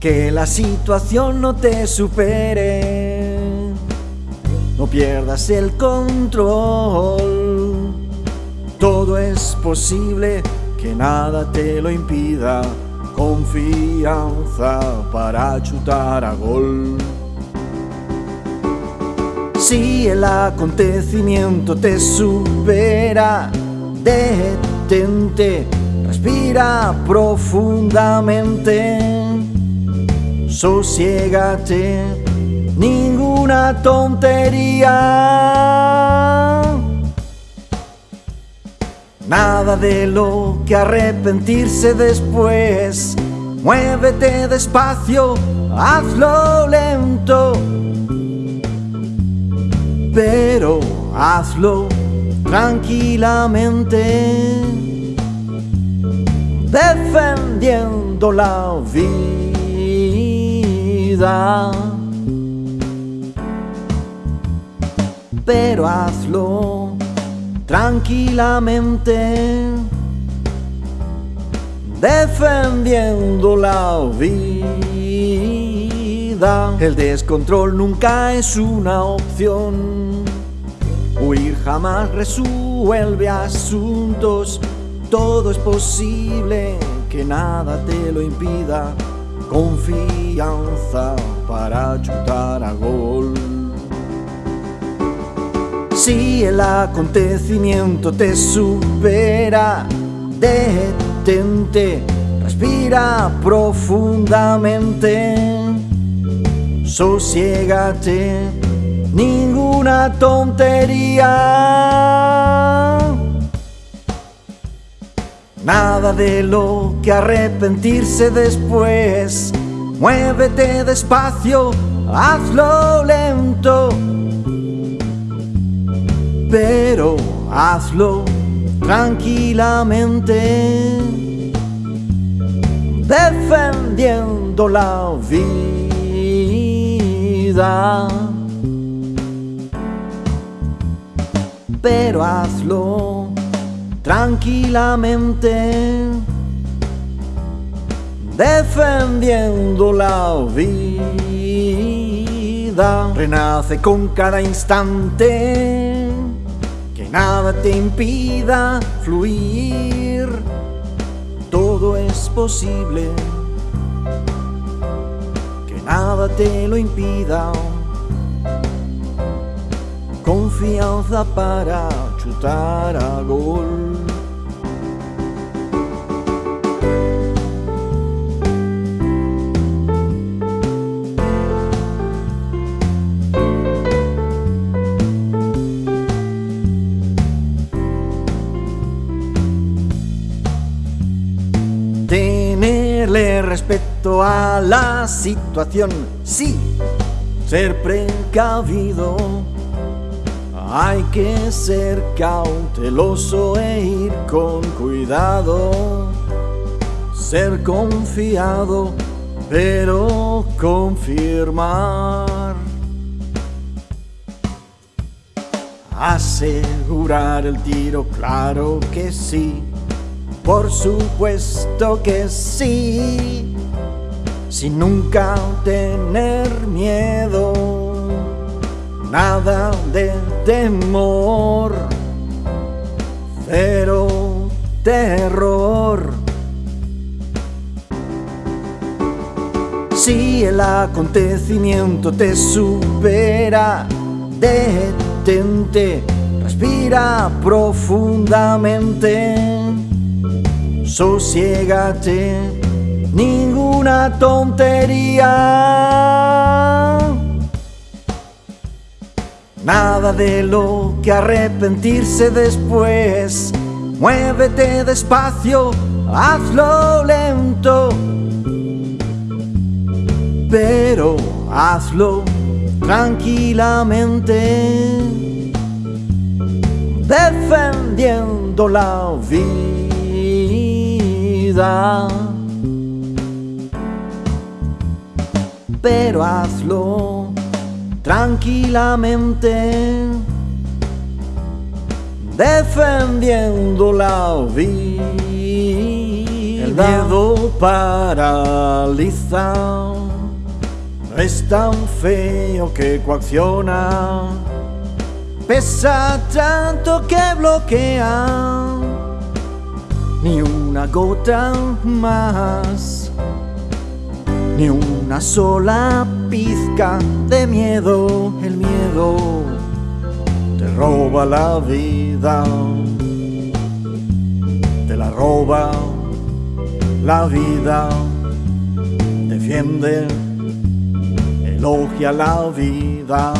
que la situación no te supere. No pierdas el control. Todo es posible, que nada te lo impida. Confianza para chutar a gol. Si el acontecimiento te supera, detente, respira profundamente, sosiégate, ninguna tontería. Nada de lo que arrepentirse después. Muévete despacio, hazlo lento. Pero hazlo tranquilamente. Defendiendo la vida. Pero hazlo tranquilamente defendiendo la vida. El descontrol nunca es una opción. Huir jamás resuelve asuntos. Todo es posible, que nada te lo impida. Confianza para chutar a gol. Si el acontecimiento te supera, detente, respira profundamente, sosiégate, ninguna tontería. Nada de lo que arrepentirse después. Muévete despacio, hazlo lento pero hazlo tranquilamente, defendiendo la vida. Pero hazlo tranquilamente, defendiendo la vida. Renace con cada instante nada te impida fluir, todo es posible, que nada te lo impida. Confianza para a. Tenerle respeto a la situación, sí, ser precavido. Hay que ser cauteloso e ir con cuidado, ser confiado, pero confirmar. Asegurar el tiro, claro que sí. Por supuesto que sí, sin nunca tener miedo, nada de temor, cero terror. Si el acontecimiento te supera, detente, respira profundamente sosiégate, ninguna tontería. Nada de lo que arrepentirse después. Muévete despacio, hazlo lento. Pero hazlo tranquilamente, defendiendo la vida pero hazlo tranquilamente, defendiendo la vida. El miedo paraliza, es tan feo que coacciona, pesa tanto que bloquea, ni una gota más, ni una sola pizca de miedo, el miedo te roba la vida, te la roba la vida, defiende, elogia la vida.